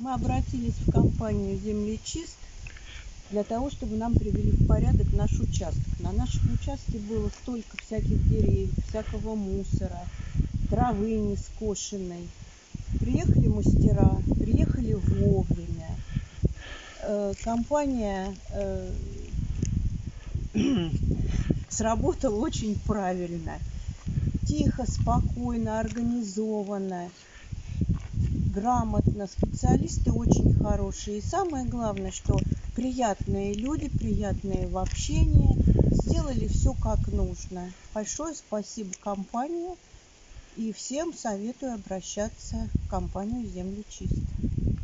Мы обратились в компанию «Землечист» для того, чтобы нам привели в порядок наш участок. На нашем участке было столько всяких деревьев, всякого мусора, травы не скошенной. Приехали мастера, приехали вовремя. Э, компания э, сработала очень правильно. Тихо, спокойно, организованно грамотно, специалисты очень хорошие. И самое главное, что приятные люди, приятные в общении, сделали все как нужно. Большое спасибо компании и всем советую обращаться в компанию «Земли чисто».